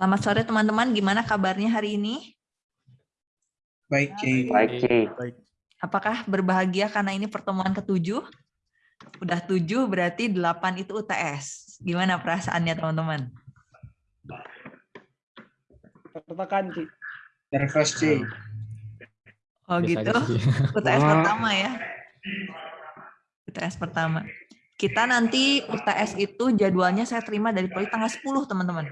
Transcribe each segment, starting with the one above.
Selamat sore teman-teman, gimana kabarnya hari ini? Baik, Ci. Baik, Ci. Apakah berbahagia karena ini pertemuan ketujuh? Udah tujuh berarti delapan itu UTS. Gimana perasaannya teman-teman? Tertekan, Ci. Nervous, Ci. Oh Biasa gitu. UTS pertama ya. UTS pertama. Kita nanti UTS itu jadwalnya saya terima dari Poli tanggal 10 teman-teman.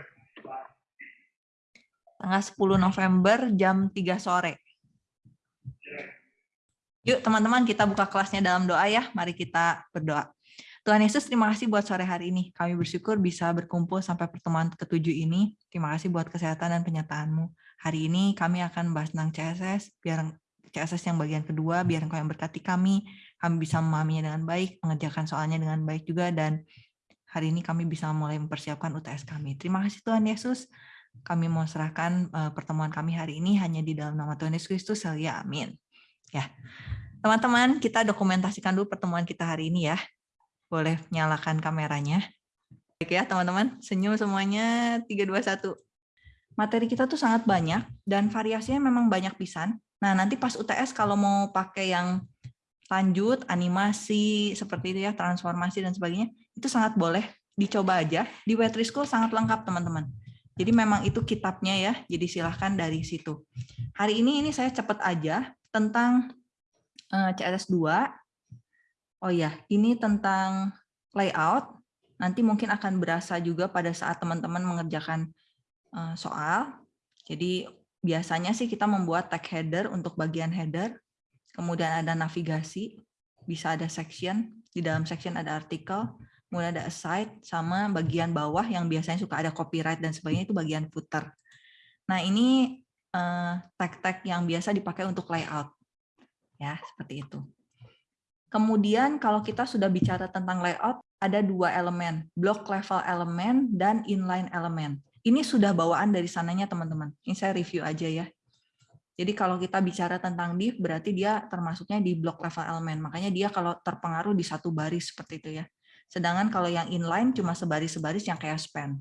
Tanggal 10 November jam 3 sore. Yuk teman-teman kita buka kelasnya dalam doa ya. Mari kita berdoa. Tuhan Yesus terima kasih buat sore hari ini. Kami bersyukur bisa berkumpul sampai pertemuan ketujuh ini. Terima kasih buat kesehatan dan penyertaanmu. Hari ini kami akan bahas tentang CSS. Biar CSS yang bagian kedua, biar engkau yang berkati kami. Kami bisa memahaminya dengan baik, mengerjakan soalnya dengan baik juga. Dan hari ini kami bisa mulai mempersiapkan UTS kami. Terima kasih Tuhan Yesus. Kami mau serahkan eh, pertemuan kami hari ini hanya di dalam nama Tuhan Yesus Kristus. Ya, amin. Ya, teman-teman, kita dokumentasikan dulu pertemuan kita hari ini ya. Boleh nyalakan kameranya. Baik ya, teman-teman. Senyum semuanya. 3, 2, 1. Materi kita tuh sangat banyak dan variasinya memang banyak pisan. Nah, nanti pas UTS kalau mau pakai yang lanjut, animasi, seperti itu ya, transformasi dan sebagainya, itu sangat boleh dicoba aja. Di Wetri School sangat lengkap, teman-teman. Jadi memang itu kitabnya ya, jadi silahkan dari situ. Hari ini ini saya cepat aja tentang eh, CSS 2. Oh ya, ini tentang layout. Nanti mungkin akan berasa juga pada saat teman-teman mengerjakan eh, soal. Jadi biasanya sih kita membuat tag header untuk bagian header. Kemudian ada navigasi, bisa ada section. Di dalam section ada artikel kemudian ada aside sama bagian bawah yang biasanya suka ada copyright dan sebagainya itu bagian footer. Nah ini eh, tag-tag yang biasa dipakai untuk layout, ya seperti itu. Kemudian kalau kita sudah bicara tentang layout, ada dua elemen, block level elemen dan inline elemen. Ini sudah bawaan dari sananya teman-teman. Ini saya review aja ya. Jadi kalau kita bicara tentang div, berarti dia termasuknya di block level elemen. Makanya dia kalau terpengaruh di satu baris seperti itu ya. Sedangkan kalau yang inline cuma sebaris-sebaris yang kayak span.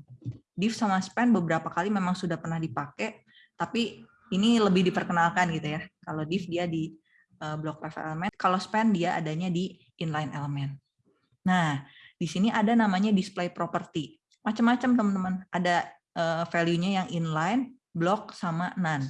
Div sama span beberapa kali memang sudah pernah dipakai, tapi ini lebih diperkenalkan gitu ya. Kalau div dia di uh, block level element, kalau span dia adanya di inline element. Nah, di sini ada namanya display property. Macam-macam teman-teman. Ada uh, value-nya yang inline, block sama none.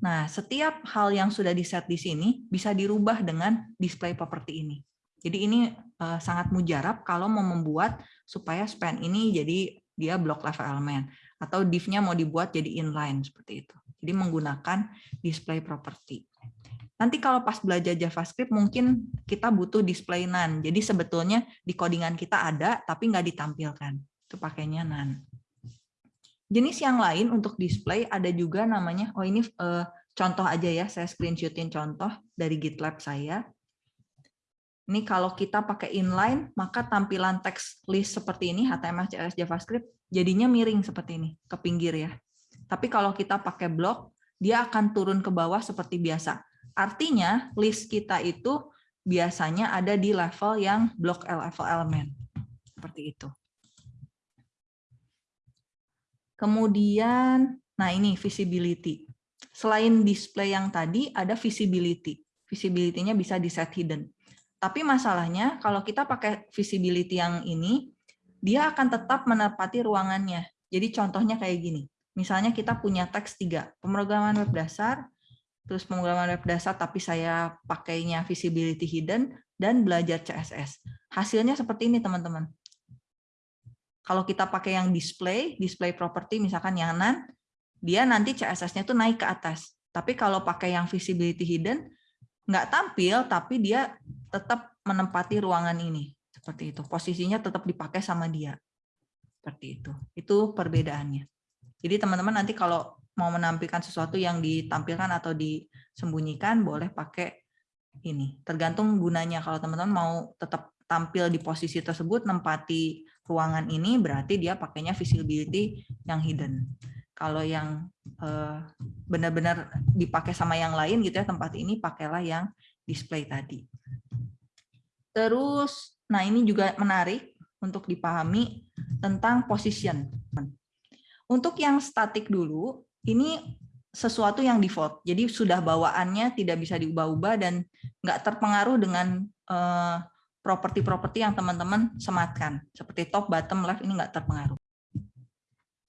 Nah, setiap hal yang sudah di set di sini bisa dirubah dengan display property ini. Jadi ini uh, sangat mujarab kalau mau membuat supaya span ini jadi dia block level element atau div-nya mau dibuat jadi inline seperti itu. Jadi menggunakan display property. Nanti kalau pas belajar JavaScript mungkin kita butuh display none. Jadi sebetulnya di codingan kita ada tapi nggak ditampilkan. Itu pakainya none. Jenis yang lain untuk display ada juga namanya, oh ini uh, contoh aja ya, saya screenshotin contoh dari GitLab saya. Ini kalau kita pakai inline, maka tampilan teks list seperti ini, HTML, CSS, JavaScript, jadinya miring seperti ini, ke pinggir ya. Tapi kalau kita pakai blok, dia akan turun ke bawah seperti biasa. Artinya, list kita itu biasanya ada di level yang blok level element. Seperti itu. Kemudian, nah ini visibility. Selain display yang tadi, ada visibility. Visibility-nya bisa di set hidden. Tapi masalahnya kalau kita pakai visibility yang ini, dia akan tetap menepati ruangannya. Jadi contohnya kayak gini. Misalnya kita punya teks tiga, pemrograman web dasar, terus pemrograman web dasar tapi saya pakainya visibility hidden, dan belajar CSS. Hasilnya seperti ini teman-teman. Kalau kita pakai yang display, display property misalkan yang none, dia nanti CSS-nya itu naik ke atas. Tapi kalau pakai yang visibility hidden, nggak tampil, tapi dia tetap menempati ruangan ini. Seperti itu. Posisinya tetap dipakai sama dia. Seperti itu. Itu perbedaannya. Jadi teman-teman nanti kalau mau menampilkan sesuatu yang ditampilkan atau disembunyikan, boleh pakai ini. Tergantung gunanya. Kalau teman-teman mau tetap tampil di posisi tersebut, nempati ruangan ini, berarti dia pakainya visibility yang hidden kalau yang eh, benar-benar dipakai sama yang lain gitu ya tempat ini pakailah yang display tadi. Terus, nah ini juga menarik untuk dipahami tentang position. Untuk yang statik dulu, ini sesuatu yang default. Jadi sudah bawaannya tidak bisa diubah-ubah dan nggak terpengaruh dengan eh, properti-properti yang teman-teman sematkan. Seperti top, bottom, left ini nggak terpengaruh.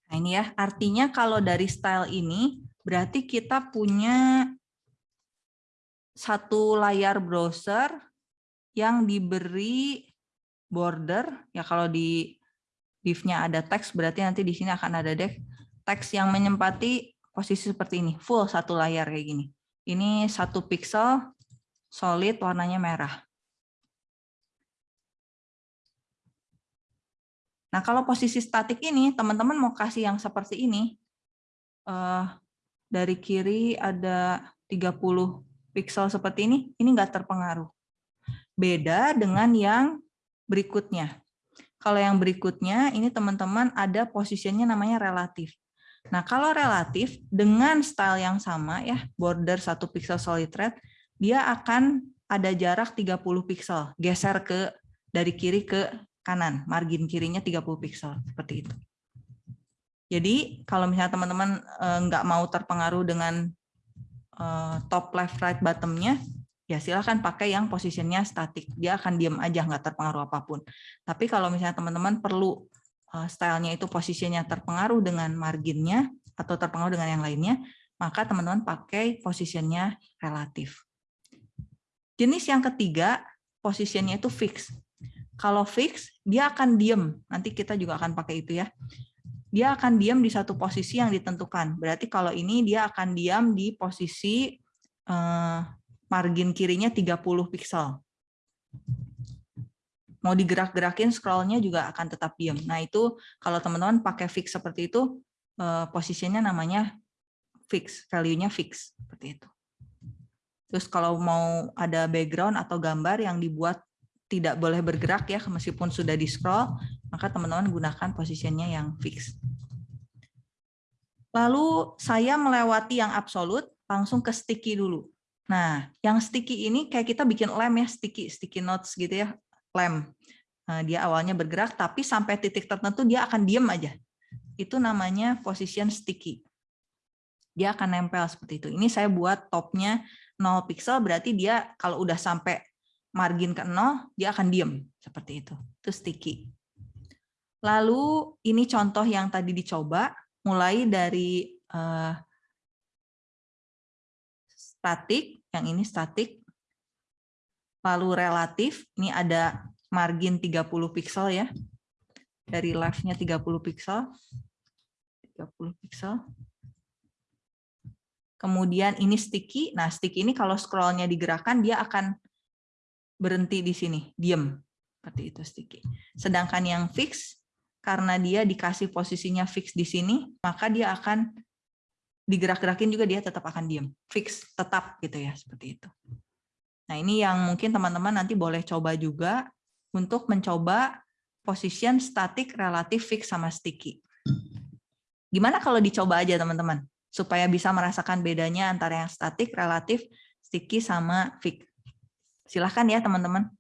Nah ini ya, artinya kalau dari style ini, berarti kita punya satu layar browser yang diberi border, ya kalau di div-nya ada teks, berarti nanti di sini akan ada dev teks yang menempati posisi seperti ini, full satu layar kayak gini. Ini satu pixel, solid, warnanya merah. Nah, kalau posisi statik ini, teman-teman mau kasih yang seperti ini, uh, dari kiri ada 30 pixel seperti ini, ini nggak terpengaruh. Beda dengan yang berikutnya. Kalau yang berikutnya, ini teman-teman ada posisinya namanya relatif. Nah, kalau relatif, dengan style yang sama, ya border satu pixel solid red, dia akan ada jarak 30 pixel, geser ke dari kiri ke kanan, margin kirinya 30 pixel, seperti itu. Jadi kalau misalnya teman-teman eh, nggak mau terpengaruh dengan eh, top left right bottomnya, ya silahkan pakai yang posisinya statik. Dia akan diam aja, nggak terpengaruh apa pun. Tapi kalau misalnya teman-teman perlu eh, stylenya itu posisinya terpengaruh dengan marginnya atau terpengaruh dengan yang lainnya, maka teman-teman pakai posisinya relatif. Jenis yang ketiga, posisinya itu fix. Kalau fix, dia akan diem. Nanti kita juga akan pakai itu ya. Dia akan diam di satu posisi yang ditentukan. Berarti kalau ini dia akan diam di posisi eh, margin kirinya 30 pixel. Mau digerak-gerakin scrollnya juga akan tetap diam. Nah itu kalau teman-teman pakai fix seperti itu, eh, posisinya namanya fix, value-nya fix. Seperti itu. Terus kalau mau ada background atau gambar yang dibuat tidak boleh bergerak ya meskipun sudah di scroll maka teman-teman gunakan posisinya yang fix lalu saya melewati yang absolut langsung ke sticky dulu. Nah yang sticky ini kayak kita bikin lem ya sticky sticky notes gitu ya lem. Nah, dia awalnya bergerak tapi sampai titik tertentu dia akan diem aja. Itu namanya position sticky. Dia akan nempel seperti itu. Ini saya buat topnya 0 pixel berarti dia kalau udah sampai margin ke nol, dia akan diem seperti itu. Itu sticky. Lalu ini contoh yang tadi dicoba, mulai dari uh, statik, yang ini statik, lalu relatif, ini ada margin 30 pixel ya, dari left-nya 30 pixel, 30 pixel. Kemudian ini sticky, nah sticky ini kalau scrollnya digerakkan dia akan berhenti di sini, diem. Seperti itu sticky. Sedangkan yang fix, karena dia dikasih posisinya fix di sini, maka dia akan digerak-gerakin juga dia tetap akan diem. Fix, tetap gitu ya, seperti itu. Nah ini yang mungkin teman-teman nanti boleh coba juga untuk mencoba position static relatif fix sama sticky. Gimana kalau dicoba aja teman-teman? Supaya bisa merasakan bedanya antara yang static, relatif, sticky, sama fix. Silahkan ya teman-teman.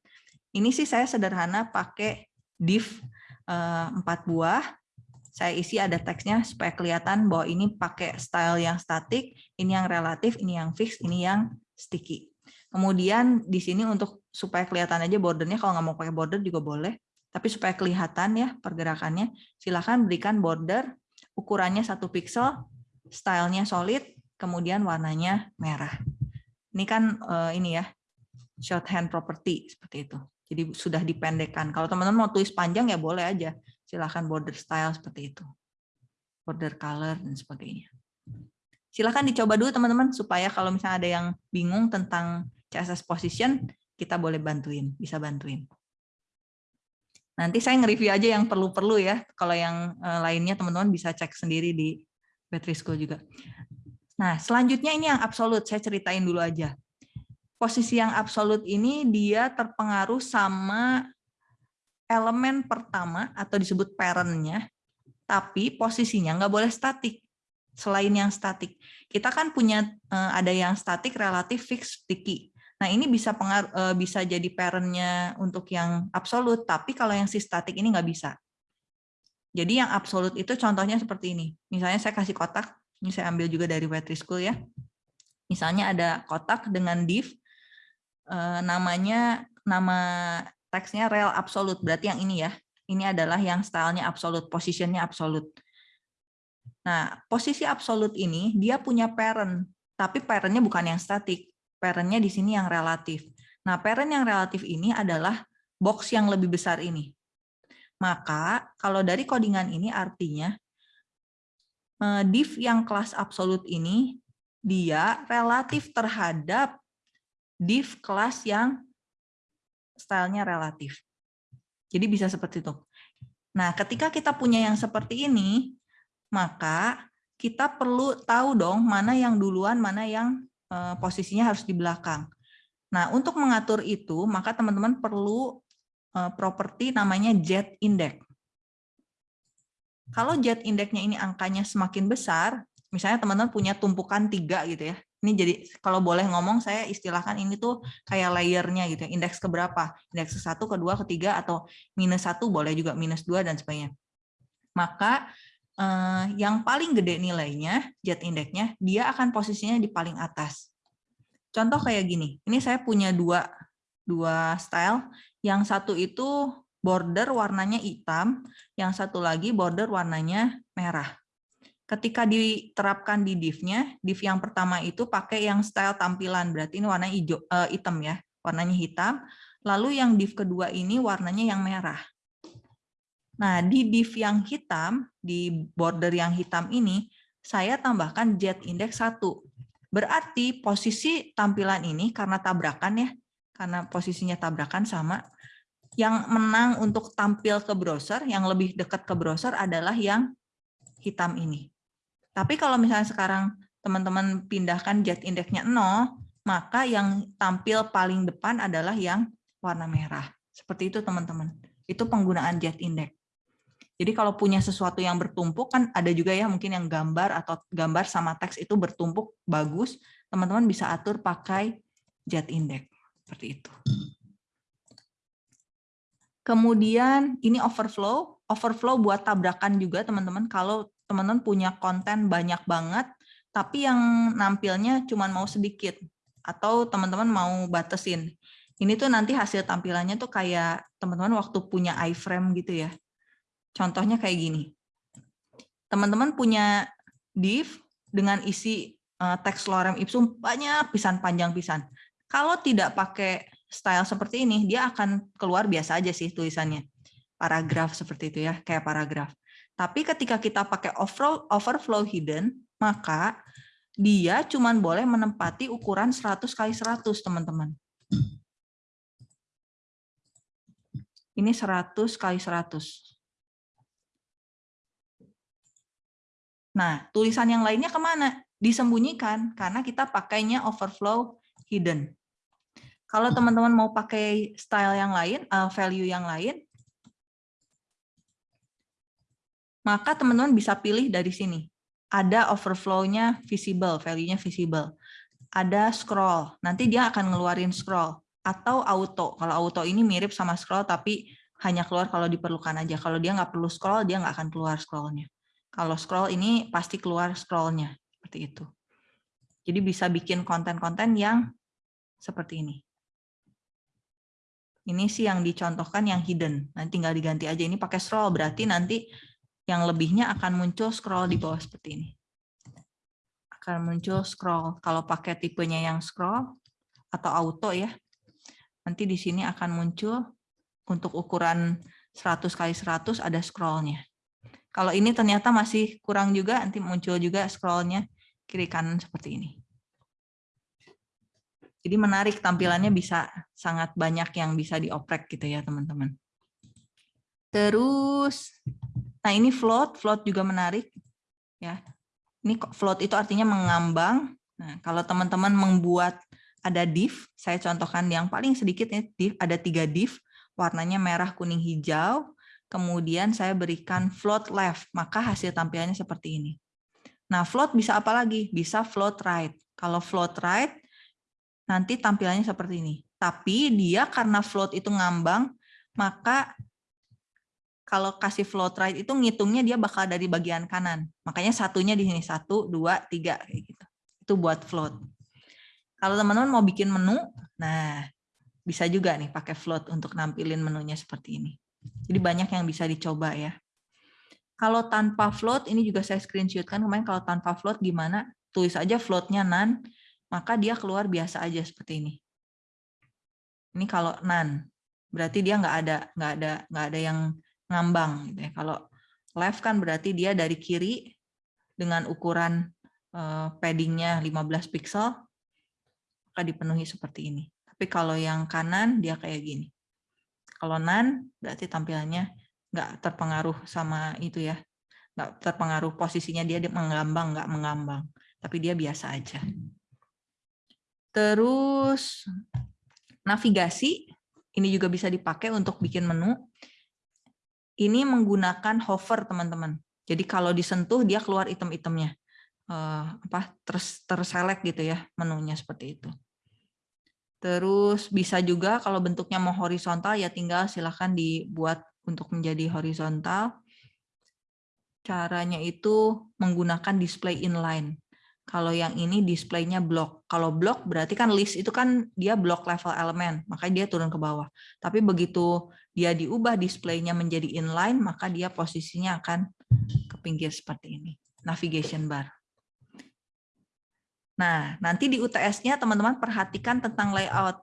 Ini sih saya sederhana pakai div eh, empat buah. Saya isi ada teksnya supaya kelihatan bahwa ini pakai style yang statik, ini yang relatif, ini yang fix, ini yang sticky. Kemudian di sini untuk supaya kelihatan aja bordernya, kalau nggak mau pakai border juga boleh. Tapi supaya kelihatan ya pergerakannya, silahkan berikan border ukurannya satu pixel, stylenya solid, kemudian warnanya merah. Ini kan uh, ini ya shorthand property seperti itu. Jadi sudah dipendekkan. Kalau teman-teman mau tulis panjang ya boleh aja. Silahkan border style seperti itu. Border color dan sebagainya. Silahkan dicoba dulu teman-teman supaya kalau misalnya ada yang bingung tentang CSS position, kita boleh bantuin, bisa bantuin. Nanti saya nge-review aja yang perlu-perlu ya. Kalau yang eh, lainnya teman-teman bisa cek sendiri di School juga. Nah, selanjutnya ini yang absolut, saya ceritain dulu aja posisi yang absolut ini dia terpengaruh sama elemen pertama atau disebut parentnya, tapi posisinya nggak boleh statik. Selain yang statik, kita kan punya eh, ada yang statik, relatif, fix, sticky. Nah ini bisa pengaruh, eh, bisa jadi parentnya untuk yang absolut, tapi kalau yang si statik ini nggak bisa. Jadi yang absolut itu contohnya seperti ini. Misalnya saya kasih kotak, ini saya ambil juga dari Wetri School ya. Misalnya ada kotak dengan div, eh, namanya nama teksnya rel absolut, berarti yang ini ya. Ini adalah yang stylenya absolut, positionnya absolut. Nah, posisi absolut ini dia punya parent, tapi parentnya bukan yang statik. Parentnya di sini yang relatif. Nah, parent yang relatif ini adalah box yang lebih besar ini. Maka kalau dari codingan ini artinya eh, div yang kelas absolut ini dia relatif terhadap div kelas yang stylenya relatif. Jadi bisa seperti itu. Nah, ketika kita punya yang seperti ini, maka kita perlu tahu dong mana yang duluan, mana yang eh, posisinya harus di belakang. Nah, untuk mengatur itu, maka teman-teman perlu Eh, properti namanya jet index. Kalau jet indexnya ini angkanya semakin besar, misalnya teman-teman punya tumpukan tiga gitu ya. Ini jadi kalau boleh ngomong saya istilahkan ini tuh kayak layernya gitu ya. Indeks keberapa? Indeks ke satu, kedua, ketiga atau minus satu boleh juga minus dua dan sebagainya. Maka eh, yang paling gede nilainya jet indexnya dia akan posisinya di paling atas. Contoh kayak gini. Ini saya punya dua dua style. Yang satu itu border warnanya hitam, yang satu lagi border warnanya merah. Ketika diterapkan di div-nya, div yang pertama itu pakai yang style tampilan, berarti ini warnanya hijau, uh, hitam ya, warnanya hitam. Lalu yang div kedua ini warnanya yang merah. Nah, di div yang hitam, di border yang hitam ini, saya tambahkan jet index 1. Berarti posisi tampilan ini karena tabrakan ya, karena posisinya tabrakan sama. Yang menang untuk tampil ke browser, yang lebih dekat ke browser adalah yang hitam ini. Tapi kalau misalnya sekarang teman-teman pindahkan jet indexnya 0, maka yang tampil paling depan adalah yang warna merah. Seperti itu teman-teman. Itu penggunaan jet index. Jadi kalau punya sesuatu yang bertumpuk kan ada juga ya mungkin yang gambar atau gambar sama teks itu bertumpuk bagus, teman-teman bisa atur pakai jet index. Seperti itu. Kemudian ini overflow. Overflow buat tabrakan juga teman-teman. Kalau teman-teman punya konten banyak banget, tapi yang nampilnya cuma mau sedikit. Atau teman-teman mau batasin. Ini tuh nanti hasil tampilannya tuh kayak teman-teman waktu punya iframe gitu ya. Contohnya kayak gini. Teman-teman punya div dengan isi eh, teks lorem ipsum banyak pisan panjang pisan. Kalau tidak pakai style seperti ini, dia akan keluar biasa aja sih tulisannya. Paragraf seperti itu ya, kayak paragraf. Tapi ketika kita pakai overflow, overflow hidden, maka dia cuma boleh menempati ukuran 100 kali 100, teman-teman. Ini 100 kali 100. Nah, tulisan yang lainnya ke mana? Disembunyikan, karena kita pakainya overflow hidden. Kalau teman-teman mau pakai style yang lain, uh, value yang lain, maka teman-teman bisa pilih dari sini. Ada overflow-nya visible, value-nya visible. Ada scroll, nanti dia akan ngeluarin scroll. Atau auto, kalau auto ini mirip sama scroll, tapi hanya keluar kalau diperlukan aja. Kalau dia nggak perlu scroll, dia nggak akan keluar scroll-nya. Kalau scroll ini pasti keluar scroll-nya, seperti itu. Jadi bisa bikin konten-konten yang seperti ini. Ini sih yang dicontohkan yang hidden. Nanti tinggal diganti aja. Ini pakai scroll, berarti nanti yang lebihnya akan muncul scroll di bawah seperti ini. Akan muncul scroll. Kalau pakai tipenya yang scroll atau auto ya, nanti di sini akan muncul untuk ukuran 100 kali 100 ada scrollnya. Kalau ini ternyata masih kurang juga, nanti muncul juga scrollnya kiri kanan seperti ini. Jadi menarik tampilannya bisa sangat banyak yang bisa dioprek gitu ya teman-teman. Terus, nah ini float, float juga menarik ya. Ini float itu artinya mengambang. Nah kalau teman-teman membuat ada div, saya contohkan yang paling sedikit ya, div ada tiga div, warnanya merah, kuning, hijau. Kemudian saya berikan float left, maka hasil tampilannya seperti ini. Nah float bisa apa lagi? Bisa float right. Kalau float right nanti tampilannya seperti ini. Tapi dia karena float itu ngambang, maka kalau kasih float right itu ngitungnya dia bakal dari bagian kanan. Makanya satunya di sini satu, dua, tiga kayak gitu. Itu buat float. Kalau teman-teman mau bikin menu, nah bisa juga nih pakai float untuk nampilin menunya seperti ini. Jadi banyak yang bisa dicoba ya. Kalau tanpa float, ini juga saya screenshotkan kemarin kalau tanpa float gimana? Tulis aja floatnya none, maka dia keluar biasa aja seperti ini. Ini kalau none, berarti dia nggak ada nggak ada nggak ada yang ngambang gitu ya. Kalau left kan berarti dia dari kiri dengan ukuran uh, paddingnya 15 pixel maka dipenuhi seperti ini. Tapi kalau yang kanan dia kayak gini. Kalau nan berarti tampilannya nggak terpengaruh sama itu ya. Nggak terpengaruh posisinya dia mengambang, nggak mengambang. Tapi dia biasa aja. Terus navigasi, ini juga bisa dipakai untuk bikin menu ini menggunakan hover teman-teman. Jadi kalau disentuh dia keluar item-itemnya. Uh, apa terus terselect gitu ya menunya seperti itu. Terus bisa juga kalau bentuknya mau horizontal ya tinggal silahkan dibuat untuk menjadi horizontal. Caranya itu menggunakan display inline. Kalau yang ini displaynya block. Kalau block berarti kan list itu kan dia block level elemen, makanya dia turun ke bawah. Tapi begitu dia diubah displaynya menjadi inline, maka dia posisinya akan ke pinggir seperti ini. Navigation bar. Nah, nanti di UTS-nya teman-teman perhatikan tentang layout.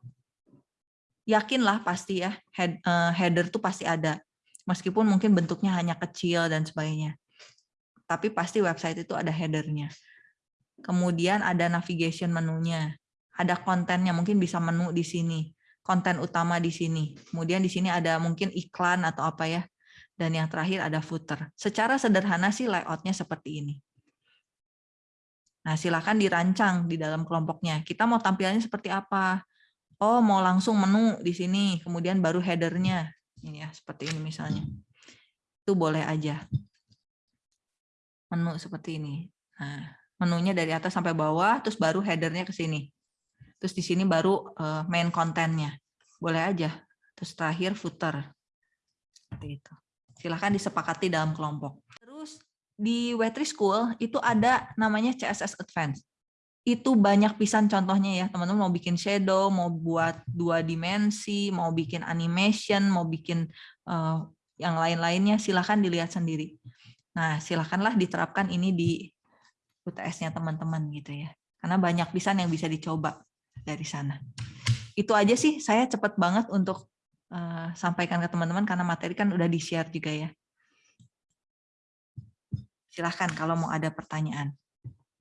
Yakinlah pasti ya, head, uh, header tuh pasti ada. Meskipun mungkin bentuknya hanya kecil dan sebagainya. Tapi pasti website itu ada headernya kemudian ada navigation menunya, ada kontennya, mungkin bisa menu di sini, konten utama di sini, kemudian di sini ada mungkin iklan atau apa ya, dan yang terakhir ada footer. Secara sederhana sih layoutnya seperti ini. Nah, silakan dirancang di dalam kelompoknya. Kita mau tampilannya seperti apa? Oh, mau langsung menu di sini, kemudian baru headernya. Ini ya, seperti ini misalnya. Itu boleh aja. Menu seperti ini. Nah, menunya dari atas sampai bawah, terus baru headernya ke sini. Terus di sini baru eh, main kontennya. Boleh aja. Terus terakhir footer. Seperti itu. Silahkan disepakati dalam kelompok. Terus di Wetri School itu ada namanya CSS Advanced. Itu banyak pisan contohnya ya. Teman-teman mau bikin shadow, mau buat dua dimensi, mau bikin animation, mau bikin uh, yang lain-lainnya, silahkan dilihat sendiri. Nah, silahkanlah diterapkan ini di UTS-nya teman-teman gitu ya. Karena banyak pisan yang bisa dicoba dari sana. Itu aja sih, saya cepat banget untuk uh, sampaikan ke teman-teman karena materi kan udah di-share juga ya. Silahkan kalau mau ada pertanyaan.